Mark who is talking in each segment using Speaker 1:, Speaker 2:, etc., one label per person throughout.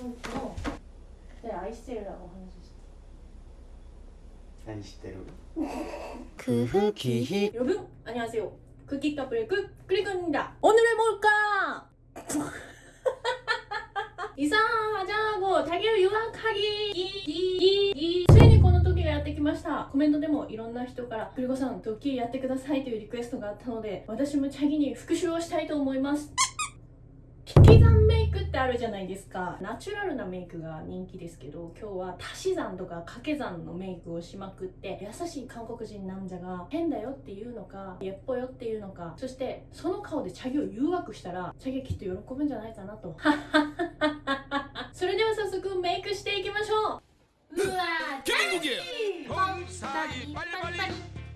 Speaker 1: ので愛してるらお話しして
Speaker 2: 何知ってる
Speaker 3: 그 후기
Speaker 1: 여러분 안녕하세요 쿠키 커플의 쿡 클리건입니다 오늘의 뭘까? 이사하자고 자기를 유학하기 이ついにこの時がやってきましたコメントでもいろんな人から「クリコさんドッキリやってください」というリクエストがあったので私もチャギに復習をしたいと思います引き算メイ クってあるじゃないですか。ナチュラルなメイクが人気ですけど今日は足し算とか掛け算のメイクをしまくって優しい韓国人なんじゃが変だよっていうのかやっぽよっていうのかそしてその顔でチャギを誘惑したらチャギきっと喜ぶんじゃないかなと。それでは早速メイクしていきましょう。うわー天
Speaker 4: 国本体パリパ
Speaker 1: リ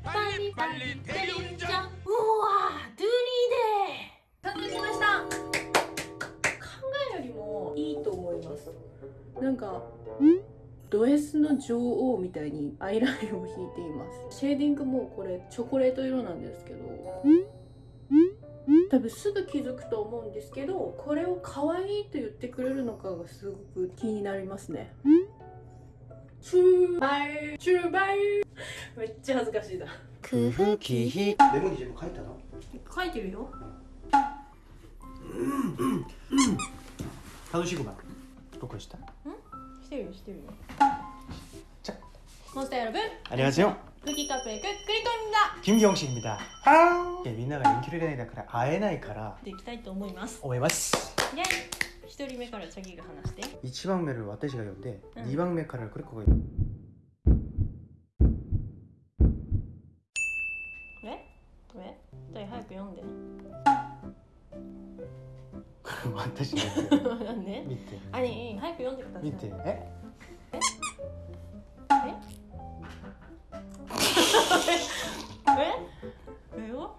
Speaker 1: パ
Speaker 4: リパリパリンジャ
Speaker 1: うわドゥリーデー完成しましたいと思います。なんかド S の女王みたいにアイラインを引いています。シェーディングもこれチョコレート色なんですけど多分すぐ気づくと思うんですけどこれを可愛いと言ってくれるのかがすごく気になりますね。チューバイチューバイ。めっちゃ恥ずかしいだ
Speaker 3: 空気
Speaker 2: メモに全部書いたの？
Speaker 1: 書いてるよ。
Speaker 2: うんうんうん。4시구
Speaker 1: 나 녹화 시다 응? 시대
Speaker 2: 요 시
Speaker 1: 대요 자 몬스터 여러분
Speaker 2: 안녕하세요
Speaker 1: 쿠키카페 쿠크리코입니다
Speaker 2: 김기영씨입니다 아우 네, 민나가 인기를 가니다から会えないから
Speaker 1: できたいと思います。
Speaker 2: 思います。
Speaker 1: ね一人目からチャギが話して。
Speaker 2: 1番目를私が読んで
Speaker 1: うん。
Speaker 2: 番目からクリコが
Speaker 1: 読え？ごめん二人早く読んで。
Speaker 2: 私が読
Speaker 1: なんで 早く読んでください
Speaker 2: 見てえ
Speaker 1: ええよ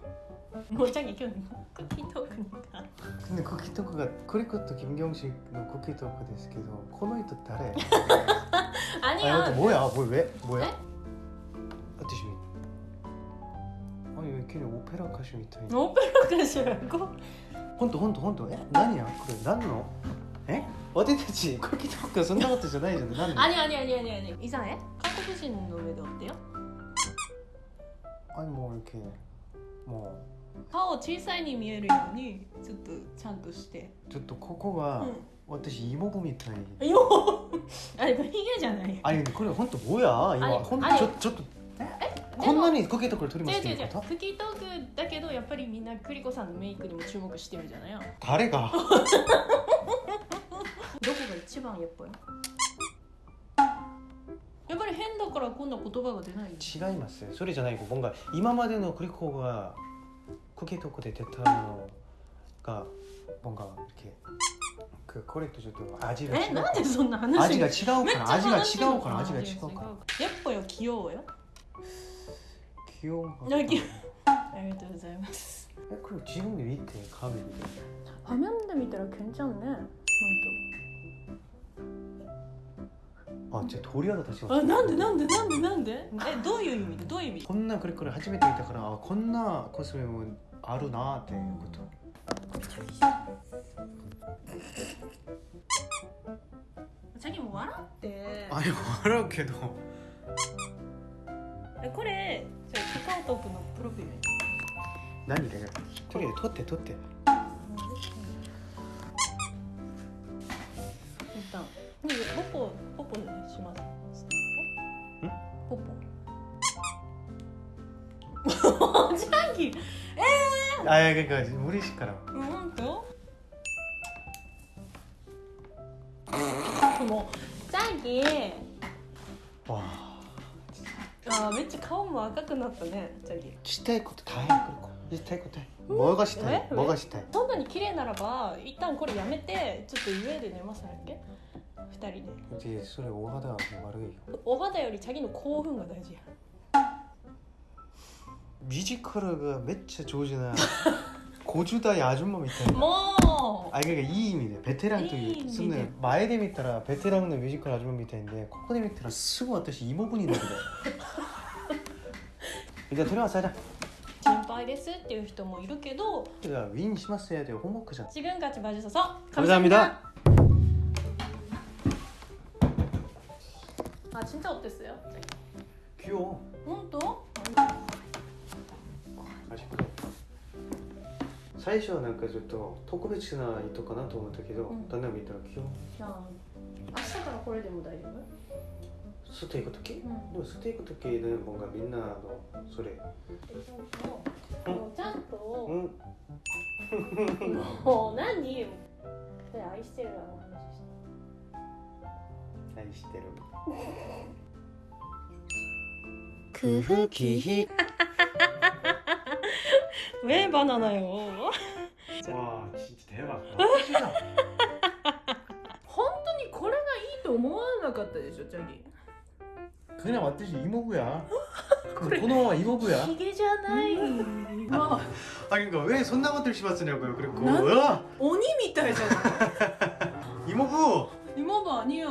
Speaker 1: もうチャギ今日クッキートークにか
Speaker 2: 근데 쿠키 토크가 크리코 또 김경식の 쿠키 토크 ですけどこの人誰
Speaker 1: あに
Speaker 2: あ
Speaker 1: は
Speaker 2: 뭐야 뭐 왜? 뭐야?
Speaker 1: 에?
Speaker 2: 私아니 왜 괜히 오페라 가수 みたいに
Speaker 1: オペラかしらこ
Speaker 2: 本当本当本当え何やこれ何の え？俺たちコキト君そんなことじゃないじゃん。な
Speaker 1: んで아니 아니い니아니 아니 이상 해? 한국인 노래도 어때
Speaker 2: 요? 아니 뭐 이렇게 뭐
Speaker 1: 顔小さいに見えるようにちょっとちゃんとして。
Speaker 2: ちょっとここが、私妹みたい。
Speaker 1: よ。あれこれヒゲじゃない。
Speaker 2: あ아니 근데
Speaker 1: 그래
Speaker 2: や。또
Speaker 1: 뭐야
Speaker 2: 이거 아 니, 혼 아. こんなにコキトー君取りま
Speaker 1: 違うす
Speaker 2: って違う。
Speaker 1: クとキートークだけどやっぱりみんなクリコさんのメイクにも注目してるじゃない？よ
Speaker 2: 誰が？
Speaker 1: 番やっぱりやっぱり変だからこんな言葉が出ない
Speaker 2: 違いますそれじゃない뭔가今までのクリコがクッキートークで出たのが뭔가 이렇게 그これとちょっと味が違う
Speaker 1: えなんでそんな話
Speaker 2: 味が違う
Speaker 1: めっちゃ
Speaker 2: から味が
Speaker 1: 話してる
Speaker 2: 違うから味が違うから
Speaker 1: やっぱよ器用よ
Speaker 2: 気温
Speaker 1: いや
Speaker 2: が
Speaker 1: 気ありがとうございます
Speaker 2: えこれ自分で見てカメラで
Speaker 1: 画面で見たら괜찮네
Speaker 2: あじゃあ鳥肌立ち
Speaker 1: 本当あなんでなんでなんでなんで？えどういう意味？でどういう意味？
Speaker 2: こんなクリコレ初めて見たからあこんなコスメもあるなっていうこと。
Speaker 1: さっきも笑って。
Speaker 2: あれ笑うけど。
Speaker 1: えこれじゃあカカオトークのプロフィール。に
Speaker 2: 何だよとりあえず撮って撮って
Speaker 1: しますえポポ。ジャンキー。
Speaker 2: あいやいやいや無理しから
Speaker 1: うん本当？もうジャンキー。
Speaker 2: わあ。
Speaker 1: あーめっちゃ顔も赤くなったねジャンキー。
Speaker 2: したいこと大変したいこともがしたい。
Speaker 1: え？
Speaker 2: もがしたい。
Speaker 1: そんなに綺麗ならば一旦これやめてちょっと上で寝ますだっけ？ 二人で
Speaker 2: でそれお肌が悪いよ
Speaker 1: お肌よりチャギの興奮が大事や
Speaker 2: ミュージカルがめっちゃ上手な50代アジュンマみたいな
Speaker 1: も
Speaker 2: あれがいい意味でベテランと
Speaker 1: いい意味で
Speaker 2: いうそんな前で見たらベテランのミュージカルアジュンマみたいんでここで見たらすぐ私妹になるでじゃあとりあえずさじゃ
Speaker 1: う心配ですっていう人もいるけど
Speaker 2: あウィンしますよってホモクじゃん
Speaker 1: 지금까지 봐주셔서
Speaker 2: 감사합니다.
Speaker 1: 아 진짜 어땠어요?
Speaker 2: 귀여워
Speaker 1: 혼또?
Speaker 2: 맛있고 最初はなんかちょっと特別な糸かなと思ったけど、
Speaker 1: うん
Speaker 2: だんだん見たら귀여워
Speaker 1: 자明日からこれでも大丈夫?
Speaker 2: 吸っていく時、
Speaker 1: ん
Speaker 2: でも吸っていく時ね뭔가みんなのそれ
Speaker 1: 어, 짠 또.
Speaker 2: うん
Speaker 1: 뭐何? 네, 아이스테르라고 하나 씩.
Speaker 2: 愛してる
Speaker 3: 工夫기희
Speaker 1: 왜 바나나요?
Speaker 2: わあ진짜 대박
Speaker 1: 本当にこれがいいと思わなかったでしょ、チャギ。
Speaker 2: 그냥 왔듯이 이모부야このまま이모부야
Speaker 1: ヒゲじゃない。まあ、
Speaker 2: 아 그러니까 왜 손나 것들 씹었으냐고요 그리고
Speaker 1: 난-
Speaker 2: 으아!
Speaker 1: 鬼みたいじゃない。
Speaker 2: 이모부
Speaker 1: 今は아니야